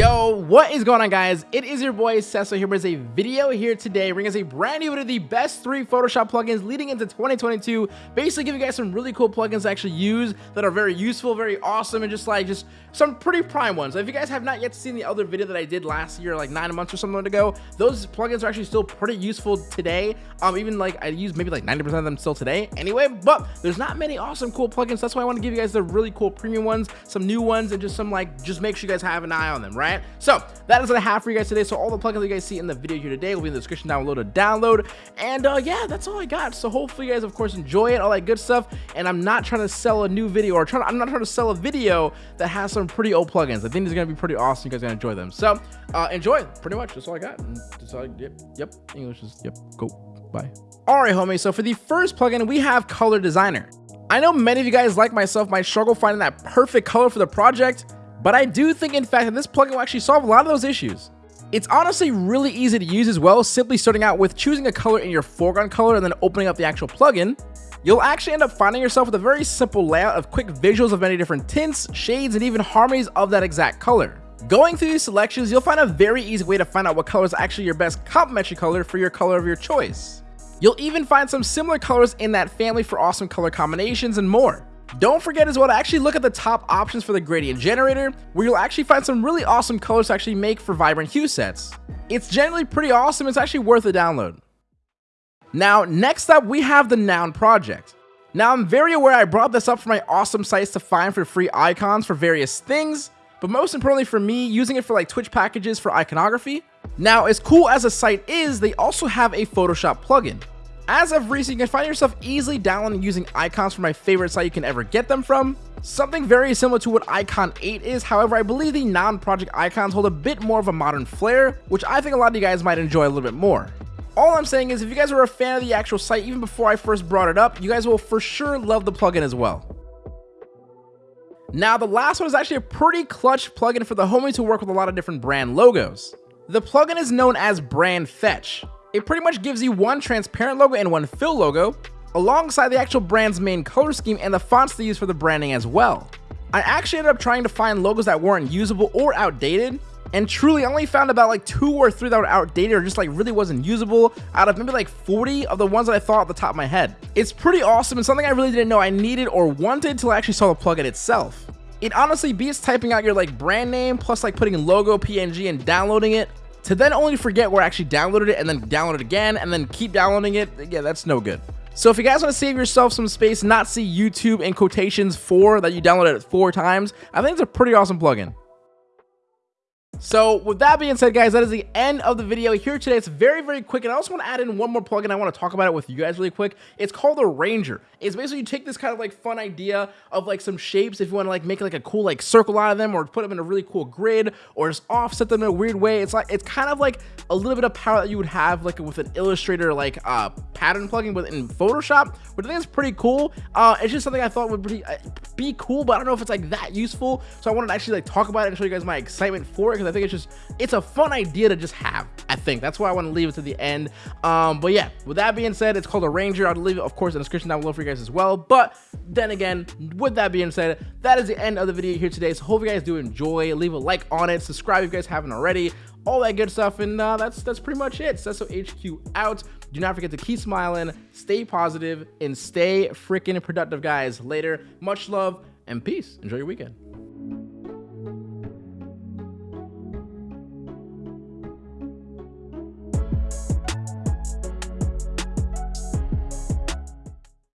Yo, what is going on guys? It is your boy Cecil here with a video here today bringing us a brand new one of the best three Photoshop plugins leading into 2022. Basically give you guys some really cool plugins to actually use that are very useful, very awesome, and just like just some pretty prime ones. If you guys have not yet seen the other video that I did last year, like nine months or something ago, those plugins are actually still pretty useful today. Um, even like I use maybe like 90% of them still today anyway, but there's not many awesome cool plugins. That's why I want to give you guys the really cool premium ones, some new ones, and just some like, just make sure you guys have an eye on them, right? So that is what I have for you guys today. So all the plugins you guys see in the video here today will be in the description down below to download. And uh, yeah, that's all I got. So hopefully you guys, of course, enjoy it, all that good stuff. And I'm not trying to sell a new video or trying. To, I'm not trying to sell a video that has some pretty old plugins. I think it's gonna be pretty awesome. You guys are gonna enjoy them. So uh, enjoy. Pretty much. That's all I got. That's all yep. Yep. English is yep. Go. Bye. All right, homie. So for the first plugin, we have Color Designer. I know many of you guys like myself might struggle finding that perfect color for the project. But I do think, in fact, that this plugin will actually solve a lot of those issues. It's honestly really easy to use as well, simply starting out with choosing a color in your foreground color and then opening up the actual plugin. You'll actually end up finding yourself with a very simple layout of quick visuals of many different tints, shades, and even harmonies of that exact color. Going through these selections, you'll find a very easy way to find out what color is actually your best complementary color for your color of your choice. You'll even find some similar colors in that family for awesome color combinations and more. Don't forget as well to actually look at the top options for the gradient generator, where you'll actually find some really awesome colors to actually make for vibrant hue sets. It's generally pretty awesome, it's actually worth a download. Now, next up, we have the Noun project. Now, I'm very aware I brought this up for my awesome sites to find for free icons for various things, but most importantly for me, using it for like Twitch packages for iconography. Now, as cool as a site is, they also have a Photoshop plugin. As of recent, you can find yourself easily downloading and using icons from my favorite site you can ever get them from. Something very similar to what Icon 8 is, however, I believe the Noun Project icons hold a bit more of a modern flair, which I think a lot of you guys might enjoy a little bit more. All I'm saying is if you guys were a fan of the actual site even before I first brought it up, you guys will for sure love the plugin as well. Now, the last one is actually a pretty clutch plugin for the homie to work with a lot of different brand logos. The plugin is known as Brand Fetch. It pretty much gives you one transparent logo and one fill logo, alongside the actual brand's main color scheme and the fonts they use for the branding as well. I actually ended up trying to find logos that weren't usable or outdated, and truly only found about like two or three that were outdated or just like really wasn't usable out of maybe like 40 of the ones that I thought at the top of my head. It's pretty awesome and something I really didn't know I needed or wanted until I actually saw the plugin itself. It honestly beats typing out your like brand name plus like putting logo PNG and downloading it to then only forget where I actually downloaded it and then download it again and then keep downloading it, yeah, that's no good. So if you guys want to save yourself some space, not see YouTube in quotations for that you downloaded it four times, I think it's a pretty awesome plugin. So with that being said, guys, that is the end of the video here today. It's very, very quick. And I also want to add in one more plugin. I want to talk about it with you guys really quick. It's called the Ranger. It's basically you take this kind of like fun idea of like some shapes if you want to like make like a cool like circle out of them or put them in a really cool grid or just offset them in a weird way. It's like, it's kind of like a little bit of power that you would have like with an Illustrator like uh, pattern plugin within Photoshop, which I think is pretty cool. Uh, it's just something I thought would be, uh, be cool, but I don't know if it's like that useful. So I wanted to actually like talk about it and show you guys my excitement for it because I think it's just it's a fun idea to just have i think. That's why i want to leave it to the end. Um but yeah with that being said it's called a ranger. I'll leave it of course in the description down below for you guys as well. But then again with that being said that is the end of the video here today. So hope you guys do enjoy. Leave a like on it. Subscribe if you guys haven't already. All that good stuff. And uh, that's that's pretty much it. Cesso HQ out. Do not forget to keep smiling stay positive and stay freaking productive guys. Later. Much love and peace. Enjoy your weekend